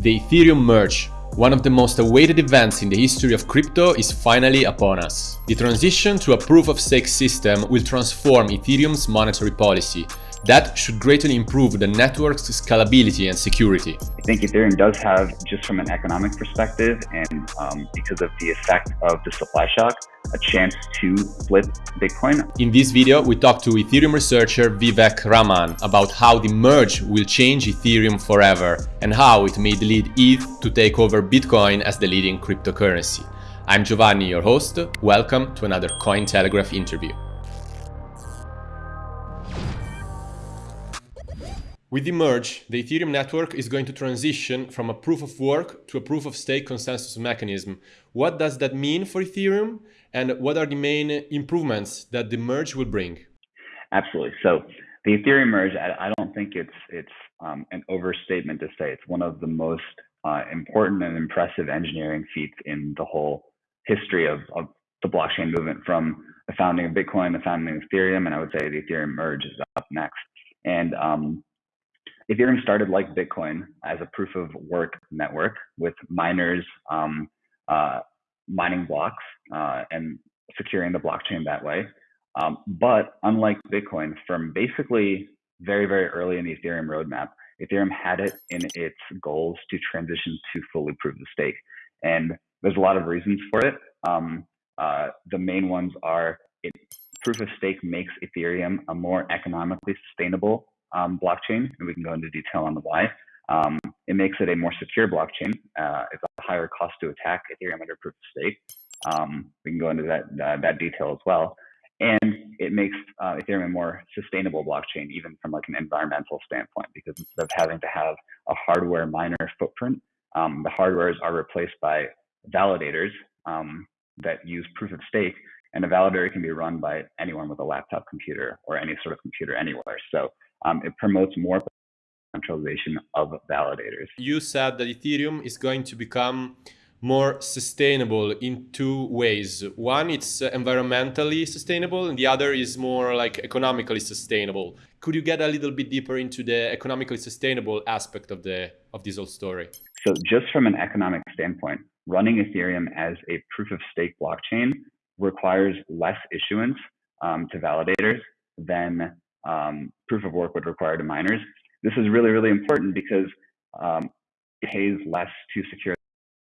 The Ethereum merge, one of the most awaited events in the history of crypto is finally upon us. The transition to a proof-of-stake system will transform Ethereum's monetary policy, that should greatly improve the network's scalability and security. I think Ethereum does have, just from an economic perspective and um, because of the effect of the supply shock, a chance to flip Bitcoin. In this video, we talked to Ethereum researcher Vivek Raman about how the merge will change Ethereum forever and how it may lead ETH to take over Bitcoin as the leading cryptocurrency. I'm Giovanni, your host. Welcome to another Cointelegraph interview. With the merge, the Ethereum network is going to transition from a proof of work to a proof of stake consensus mechanism. What does that mean for Ethereum? And what are the main improvements that the merge will bring? Absolutely. So the Ethereum merge, I, don't think it's it's um, an overstatement to say it's one of the most uh, important and impressive engineering feats in the whole history of, of the blockchain movement from the founding of Bitcoin, the founding of Ethereum, and I would say the Ethereum merge is up next. And um, Ethereum started like Bitcoin as a proof of work network with miners um, uh, mining blocks uh, and securing the blockchain that way. Um, but unlike Bitcoin, from basically very, very early in the Ethereum roadmap, Ethereum had it in its goals to transition to fully proof of stake. And there's a lot of reasons for it. Um, uh, the main ones are it, proof of stake makes Ethereum a more economically sustainable um, blockchain, and we can go into detail on the why. Um, it makes it a more secure blockchain. Uh, it's a higher cost to attack Ethereum under proof of stake. Um, we can go into that, uh, that detail as well. And it makes uh, Ethereum a more sustainable blockchain, even from like an environmental standpoint, because instead of having to have a hardware miner footprint, um, the hardwares are replaced by validators um, that use proof of stake, and a validator can be run by anyone with a laptop computer or any sort of computer anywhere. So um, it promotes more centralization of validators. You said that Ethereum is going to become more sustainable in two ways. One, it's uh, environmentally sustainable, and the other is more like economically sustainable. Could you get a little bit deeper into the economically sustainable aspect of the of this whole story? So, just from an economic standpoint, running Ethereum as a proof of stake blockchain requires less issuance um, to validators than um, proof of work would require to miners. This is really, really important because um, it pays less to secure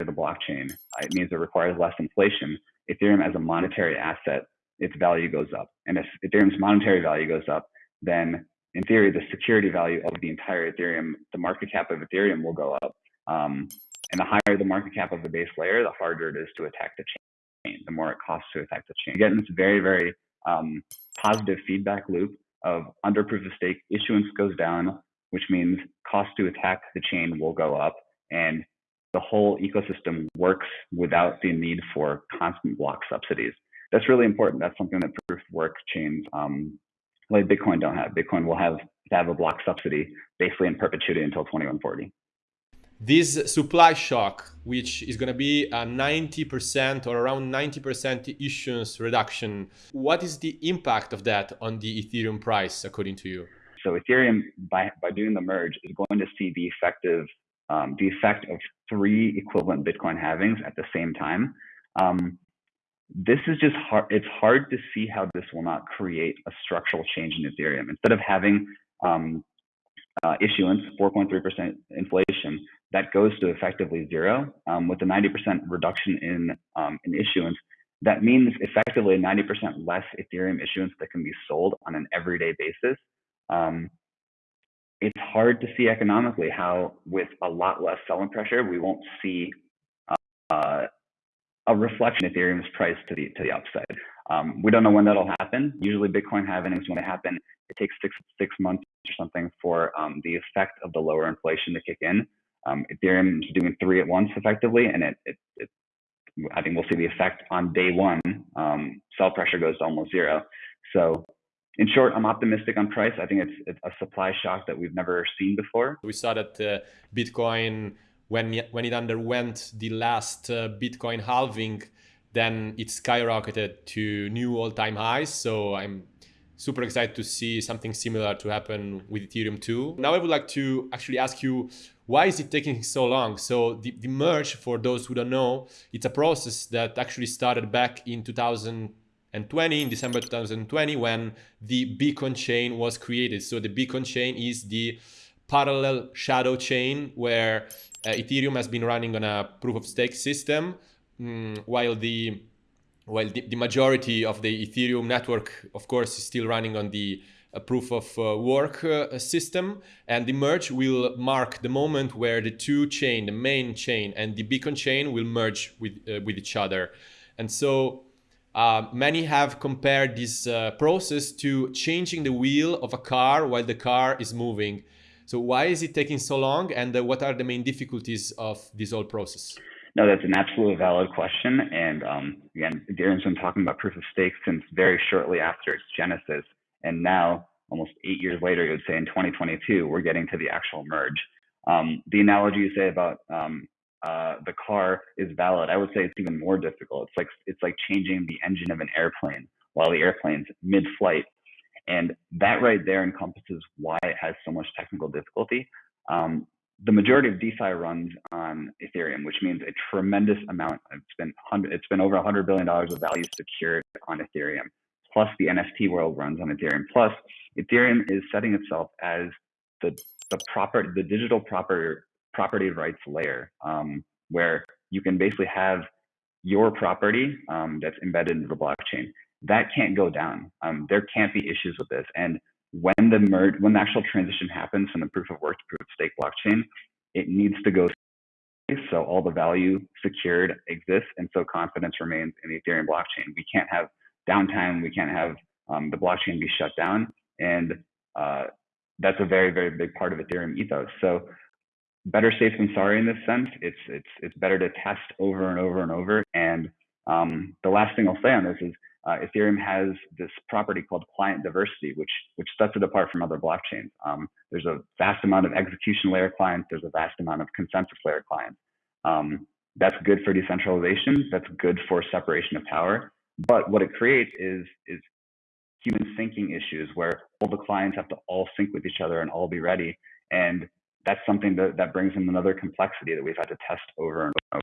the blockchain. It means it requires less inflation. Ethereum as a monetary asset, its value goes up. And if Ethereum's monetary value goes up, then in theory, the security value of the entire Ethereum, the market cap of Ethereum will go up. Um, and the higher the market cap of the base layer, the harder it is to attack the chain, the more it costs to attack the chain. Again, this very, very um, positive feedback loop of under proof of stake, issuance goes down, which means cost to attack the chain will go up and the whole ecosystem works without the need for constant block subsidies. That's really important. That's something that proof of work chains um, like Bitcoin don't have. Bitcoin will have to have a block subsidy basically in perpetuity until 2140 this supply shock, which is going to be a 90% or around 90% issuance reduction, what is the impact of that on the Ethereum price, according to you? So Ethereum, by, by doing the merge, is going to see the effective um, the effect of three equivalent Bitcoin halvings at the same time. Um, this is just hard. It's hard to see how this will not create a structural change in Ethereum. Instead of having um, uh, issuance, 4.3% inflation, that goes to effectively zero. Um, with a 90% reduction in, um, in issuance, that means effectively 90% less Ethereum issuance that can be sold on an everyday basis. Um, it's hard to see economically how, with a lot less selling pressure, we won't see uh, a reflection of Ethereum's price to the to the upside. Um, we don't know when that'll happen. Usually, Bitcoin halvings when they happen, it takes six six months or something for um, the effect of the lower inflation to kick in. Um, Ethereum is doing three at once effectively, and it, it, it I think we'll see the effect on day one. Um, sell pressure goes to almost zero. So, in short, I'm optimistic on price. I think it's, it's a supply shock that we've never seen before. We saw that uh, Bitcoin, when when it underwent the last uh, Bitcoin halving, then it skyrocketed to new all-time highs. So I'm super excited to see something similar to happen with Ethereum too. Now I would like to actually ask you, why is it taking so long? So the, the merge, for those who don't know, it's a process that actually started back in 2020, in December 2020, when the Beacon chain was created. So the Beacon chain is the parallel shadow chain where uh, Ethereum has been running on a proof of stake system, um, while the well, the, the, majority of the Ethereum network, of course, is still running on the uh, proof of uh, work uh, system. And the merge will mark the moment where the two chain, the main chain and the beacon chain will merge with, uh, with each other. And so uh, many have compared this uh, process to changing the wheel of a car while the car is moving. So why is it taking so long and what are the main difficulties of this whole process? No, that's an absolutely valid question. And um, again, Ethereum's been talking about proof of stake since very shortly after its genesis. And now, almost eight years later, you would say in 2022, we're getting to the actual merge. Um, the analogy you say about um, uh, the car is valid. I would say it's even more difficult. It's like it's like changing the engine of an airplane while the airplane's mid-flight, and that right there encompasses why it has so much technical difficulty. Um, the majority of DeFi runs on Ethereum, which means a tremendous amount. It's been it's been over 100 billion dollars of value secured on Ethereum. Plus, the NFT world runs on Ethereum. Plus, Ethereum is setting itself as the the proper the digital proper property rights layer, um, where you can basically have your property um, that's embedded into the blockchain. That can't go down. Um, there can't be issues with this, and when the merge, when the actual transition happens from the proof of work to proof of stake blockchain, it needs to go so all the value secured exists and so confidence remains in the Ethereum blockchain. We can't have downtime. We can't have um, the blockchain be shut down. And uh, that's a very, very big part of Ethereum ethos. So better safe than sorry in this sense. It's, it's, it's better to test over and over and over. And um, the last thing I'll say on this is uh, Ethereum has this property called client diversity, which which sets it apart from other blockchains. Um, there's a vast amount of execution layer clients. There's a vast amount of consensus layer clients. Um, that's good for decentralization. That's good for separation of power. But what it creates is is human syncing issues where all the clients have to all sync with each other and all be ready. And that's something that, that brings in another complexity that we've had to test over and over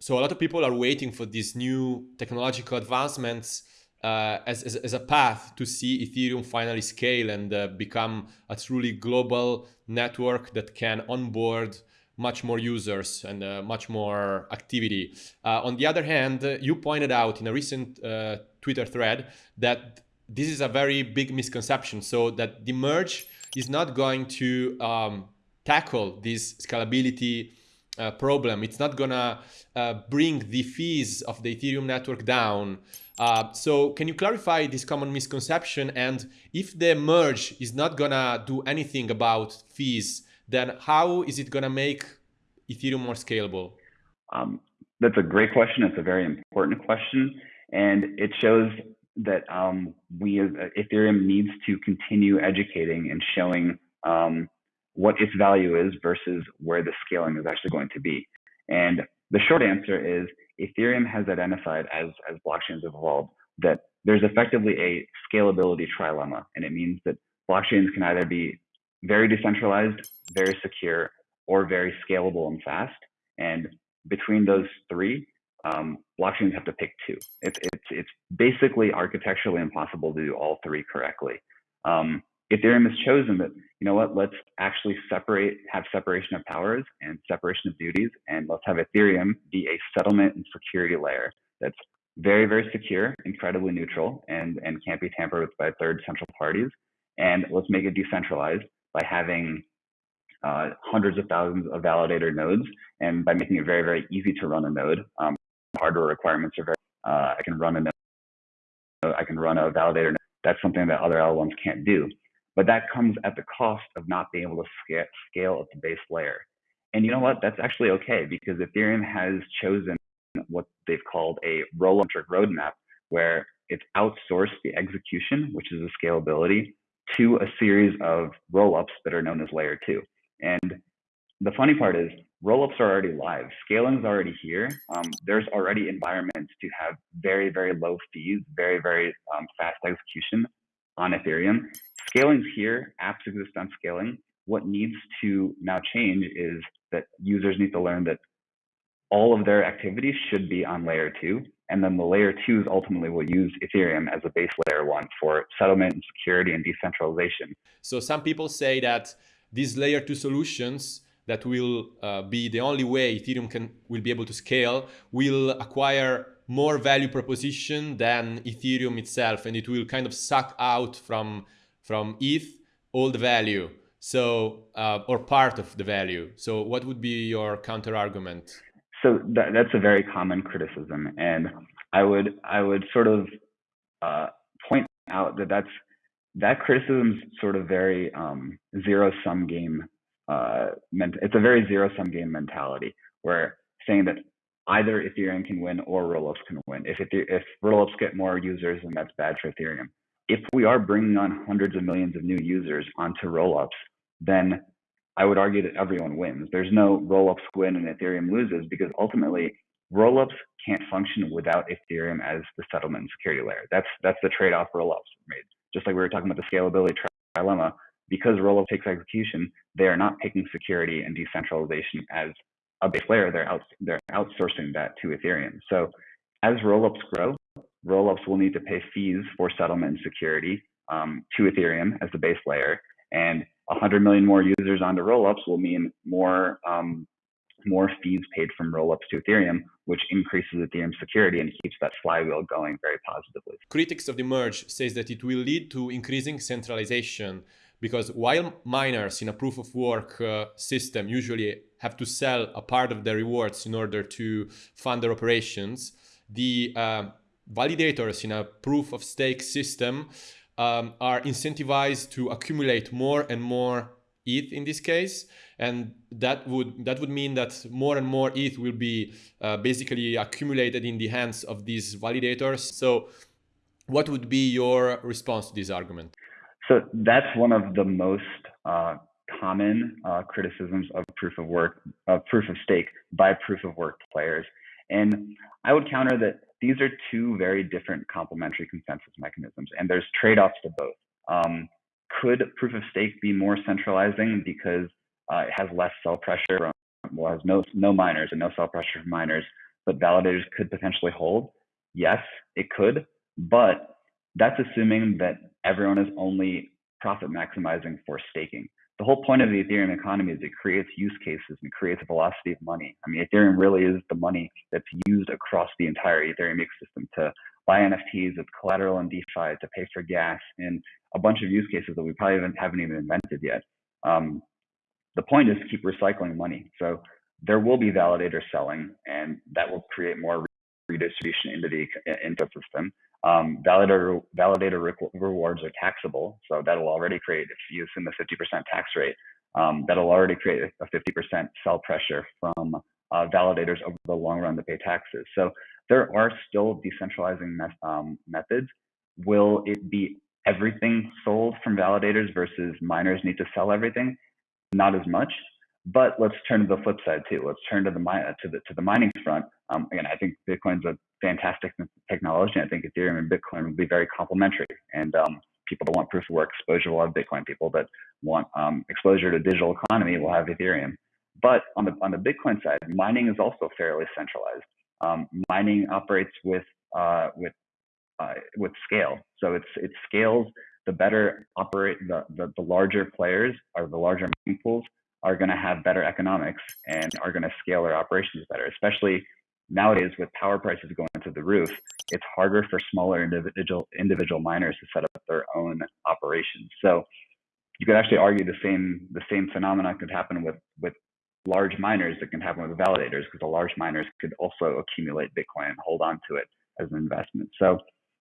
so a lot of people are waiting for these new technological advancements uh, as, as, as, a path to see Ethereum finally scale and uh, become a truly global network that can onboard much more users and uh, much more activity. Uh, on the other hand, you pointed out in a recent uh, Twitter thread that this is a very big misconception. So that the merge is not going to um, tackle this scalability uh, problem. It's not gonna uh, bring the fees of the Ethereum network down. Uh, so can you clarify this common misconception? And if the merge is not gonna do anything about fees, then how is it gonna make Ethereum more scalable? Um, that's a great question. It's a very important question. And it shows that um, we, uh, Ethereum needs to continue educating and showing um, what its value is versus where the scaling is actually going to be. And the short answer is Ethereum has identified as, as blockchains have evolved that there's effectively a scalability trilemma. And it means that blockchains can either be very decentralized, very secure, or very scalable and fast. And between those three, um, blockchains have to pick two. It's, it's, it's basically architecturally impossible to do all three correctly. Um, Ethereum has chosen that, you know what, let's actually separate, have separation of powers and separation of duties, and let's have Ethereum be a settlement and security layer that's very, very secure, incredibly neutral, and, and can't be tampered with by third central parties. And let's make it decentralized by having uh, hundreds of thousands of validator nodes, and by making it very, very easy to run a node. Um, hardware requirements are very, uh, I can run a node, I can run a validator node. That's something that other L1s can't do. But that comes at the cost of not being able to scale, at the base layer. And you know what? That's actually okay because Ethereum has chosen what they've called a roll-up roadmap where it's outsourced the execution, which is the scalability, to a series of roll-ups that are known as layer two. And the funny part is roll-ups are already live. Scaling is already here. Um, there's already environments to have very, very low fees, very, very um, fast execution on Ethereum. Scaling's here, apps exist on scaling. What needs to now change is that users need to learn that all of their activities should be on layer two. And then the layer twos ultimately will use Ethereum as a base layer one for settlement and security and decentralization. So some people say that these layer two solutions that will uh, be the only way Ethereum can will be able to scale will acquire more value proposition than Ethereum itself, and it will kind of suck out from from ETH all the value. So uh, or part of the value. So what would be your counter argument? So that, that's a very common criticism, and I would I would sort of uh, point out that that's that criticism is sort of very um, zero sum game. Uh, it's a very zero sum game mentality where saying that either Ethereum can win or Rollups can win. If if Rollups get more users, then that's bad for Ethereum. If we are bringing on hundreds of millions of new users onto Rollups, then I would argue that everyone wins. There's no Rollups win and Ethereum loses because ultimately Rollups can't function without Ethereum as the settlement and security layer. That's that's the trade-off Rollups made. Just like we were talking about the scalability trilemma, because Rollup takes execution, they are not taking security and decentralization as a base layer. They're out, they're outsourcing that to Ethereum. So as Rollups grow, Rollups will need to pay fees for settlement and security um, to Ethereum as the base layer, and 100 million more users onto Rollups will mean more um, more fees paid from rollups to Ethereum, which increases Ethereum security and keeps that flywheel going very positively. Critics of the merge says that it will lead to increasing centralization because while miners in a proof of work uh, system usually have to sell a part of their rewards in order to fund their operations, the uh, validators in a proof of stake system um, are incentivized to accumulate more and more ETH in this case, and that would that would mean that more and more ETH will be uh, basically accumulated in the hands of these validators. So, what would be your response to this argument? So that's one of the most uh, common uh, criticisms of proof of work, of proof of stake by proof of work players, and I would counter that these are two very different complementary consensus mechanisms, and there's trade-offs to both. Um, could proof of stake be more centralizing because uh, it has less sell pressure, well, has no no miners and no sell pressure from miners, but validators could potentially hold? Yes, it could, but that's assuming that everyone is only profit maximizing for staking. The whole point of the Ethereum economy is it creates use cases and creates a velocity of money. I mean, Ethereum really is the money that's used across the entire Ethereum ecosystem to buy NFTs, it's collateral in DeFi, to pay for gas, and a bunch of use cases that we probably haven't, haven't even invented yet. Um, the point is to keep recycling money. So there will be validators selling, and that will create more redistribution into the ecosystem. Um, validator validator re rewards are taxable, so that'll already create, if you assume a 50% tax rate, um, that'll already create a 50% sell pressure from uh, validators over the long run to pay taxes. So there are still decentralizing me um, methods. Will it be everything sold from validators versus miners need to sell everything? Not as much. But let's turn to the flip side too. Let's turn to the to the to the mining front. Um, again, I think Bitcoin's a fantastic technology. I think Ethereum and Bitcoin will be very complementary. And um, people that want proof of work exposure will have Bitcoin. People that want um, exposure to digital economy will have Ethereum. But on the on the Bitcoin side, mining is also fairly centralized. Um, mining operates with uh, with uh, with scale, so it's it scales. The better operate the, the the larger players or the larger mining pools are going to have better economics and are going to scale their operations better. Especially nowadays with power prices going to the roof, it's harder for smaller individual individual miners to set up their own operations. So you could actually argue the same the same phenomenon could happen with with large miners that can happen with validators because the large miners could also accumulate Bitcoin and hold on to it as an investment. So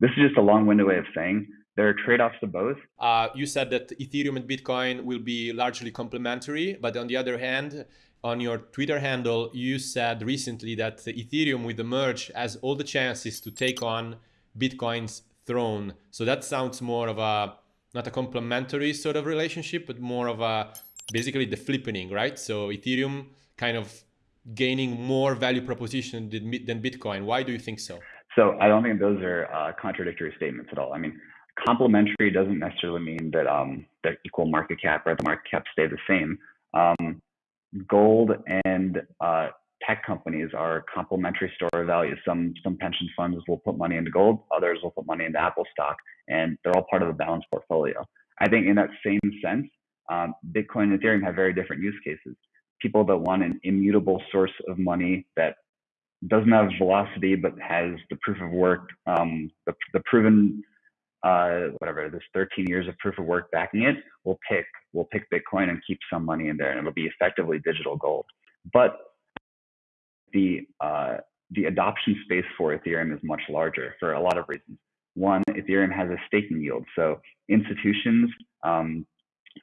this is just a long-winded way of saying there are trade-offs to both. Uh, you said that Ethereum and Bitcoin will be largely complementary, but on the other hand, on your Twitter handle, you said recently that Ethereum with the merge has all the chances to take on Bitcoin's throne. So that sounds more of a not a complementary sort of relationship, but more of a basically the flippening, right? So Ethereum kind of gaining more value proposition than Bitcoin. Why do you think so? So I don't think those are uh, contradictory statements at all. I mean, complementary doesn't necessarily mean that um, the equal market cap or the market cap stay the same. Um, gold and uh, tech companies are complementary store of value. Some some pension funds will put money into gold, others will put money into Apple stock, and they're all part of a balanced portfolio. I think in that same sense, um, Bitcoin and Ethereum have very different use cases. People that want an immutable source of money that doesn't have velocity but has the proof of work, um, the, the proven uh, whatever this 13 years of proof of work backing it, we'll pick we'll pick Bitcoin and keep some money in there, and it'll be effectively digital gold. But the uh, the adoption space for Ethereum is much larger for a lot of reasons. One, Ethereum has a staking yield, so institutions um,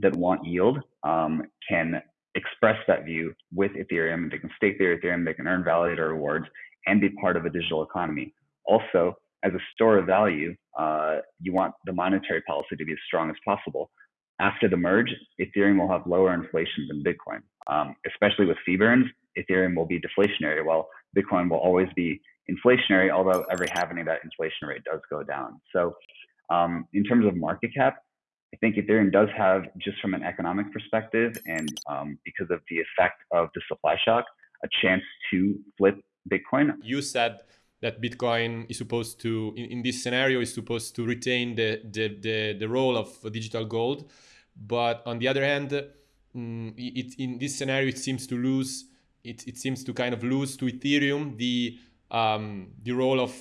that want yield um, can express that view with Ethereum. And they can stake their Ethereum, they can earn validator rewards, and be part of a digital economy. Also, as a store of value, uh, you want the monetary policy to be as strong as possible. After the merge, Ethereum will have lower inflation than Bitcoin, um, especially with fee burns. Ethereum will be deflationary, while Bitcoin will always be inflationary, although every halving that inflation rate does go down. So, um, in terms of market cap, I think Ethereum does have, just from an economic perspective, and um, because of the effect of the supply shock, a chance to flip Bitcoin. You said that Bitcoin is supposed to, in, in this scenario, is supposed to retain the, the, the, the, role of digital gold. But on the other hand, mm, it, in this scenario, it seems to lose, it, it seems to kind of lose to Ethereum the, um, the role of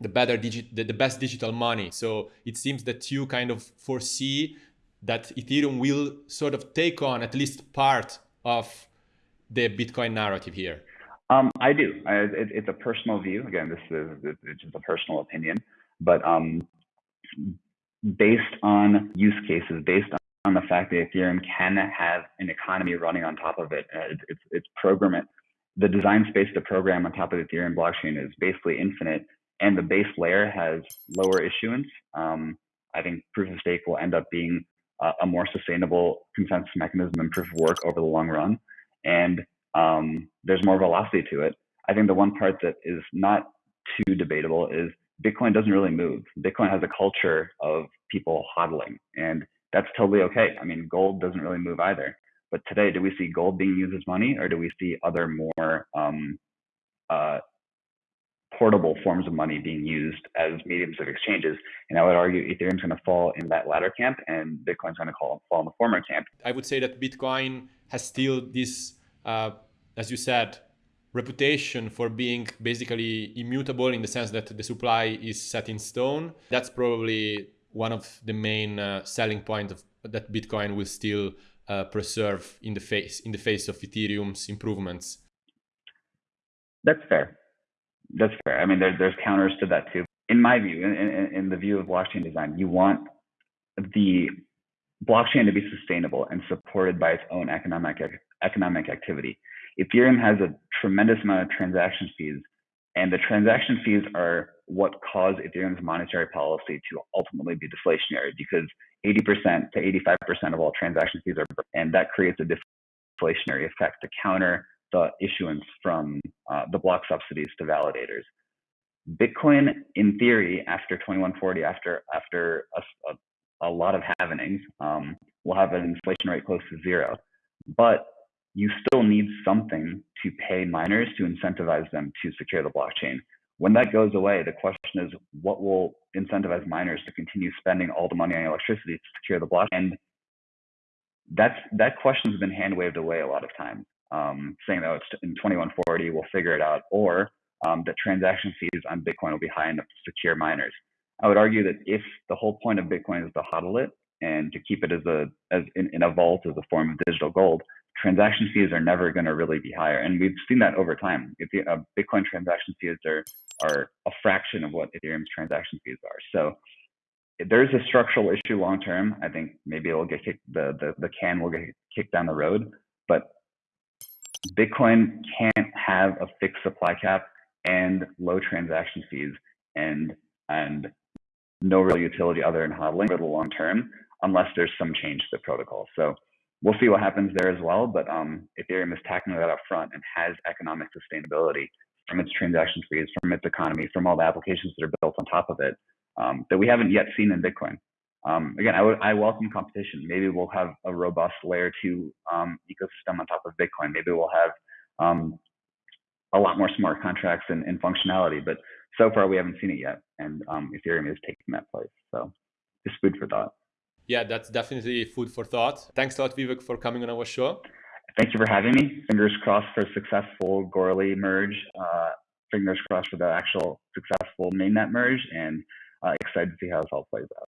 the better digit, the, the best digital money. So it seems that you kind of foresee that Ethereum will sort of take on at least part of the Bitcoin narrative here. Um, I do. I, it, it's a personal view. Again, this is it's just a personal opinion, but um, based on use cases, based on the fact that Ethereum can have an economy running on top of it, uh, it's it's program it. The design space to program on top of the Ethereum blockchain is basically infinite and the base layer has lower issuance, um, I think proof of stake will end up being uh, a more sustainable consensus mechanism and proof of work over the long run. And um, there's more velocity to it. I think the one part that is not too debatable is Bitcoin doesn't really move. Bitcoin has a culture of people hodling, and that's totally okay. I mean, gold doesn't really move either. But today, do we see gold being used as money, or do we see other more um, uh, portable forms of money being used as mediums of exchanges. And I would argue Ethereum's going to fall in that latter camp and Bitcoin's going to fall in the former camp. I would say that Bitcoin has still this, uh, as you said, reputation for being basically immutable in the sense that the supply is set in stone. That's probably one of the main uh, selling points of, that Bitcoin will still uh, preserve in the face in the face of Ethereum's improvements. That's fair. That's fair. I mean, there, there's counters to that too. In my view, in, in, in the view of blockchain design, you want the blockchain to be sustainable and supported by its own economic economic activity. Ethereum has a tremendous amount of transaction fees, and the transaction fees are what cause Ethereum's monetary policy to ultimately be deflationary because 80% to 85% of all transaction fees are, and that creates a deflationary effect to counter the issuance from uh, the block subsidies to validators. Bitcoin, in theory, after 2140, after after a, a, a lot of halvenings, um, will have an inflation rate close to zero. But you still need something to pay miners to incentivize them to secure the blockchain. When that goes away, the question is what will incentivize miners to continue spending all the money on electricity to secure the blockchain? And that's that question has been hand waved away a lot of times um, saying that it's in 2140, we'll figure it out, or um, that transaction fees on Bitcoin will be high enough to secure miners. I would argue that if the whole point of Bitcoin is to hodl it and to keep it as a as in, in a vault as a form of digital gold, transaction fees are never going to really be higher, and we've seen that over time. If the, uh, Bitcoin transaction fees are are a fraction of what Ethereum's transaction fees are, so there's a structural issue long term. I think maybe it'll get kicked, the, the the can will get kicked down the road, but Bitcoin can't have a fixed supply cap and low transaction fees and and no real utility other than hodling for the long term unless there's some change to the protocol. So we'll see what happens there as well. But um, Ethereum is tackling that up front and has economic sustainability from its transaction fees, from its economy, from all the applications that are built on top of it. um, that we haven't yet seen in Bitcoin. Um, again, I, welcome competition. Maybe we'll have a robust layer two um, ecosystem on top of Bitcoin. Maybe we'll have um, a lot more smart contracts and, and, functionality. But so far, we haven't seen it yet, and um, Ethereum is taking that place. So, just food for thought. Yeah, that's definitely food for thought. Thanks a lot, Vivek, for coming on our show. Thank you for having me. Fingers crossed for a successful Goerli merge. Uh, fingers crossed for the actual successful mainnet merge, and uh, excited to see how this all plays out.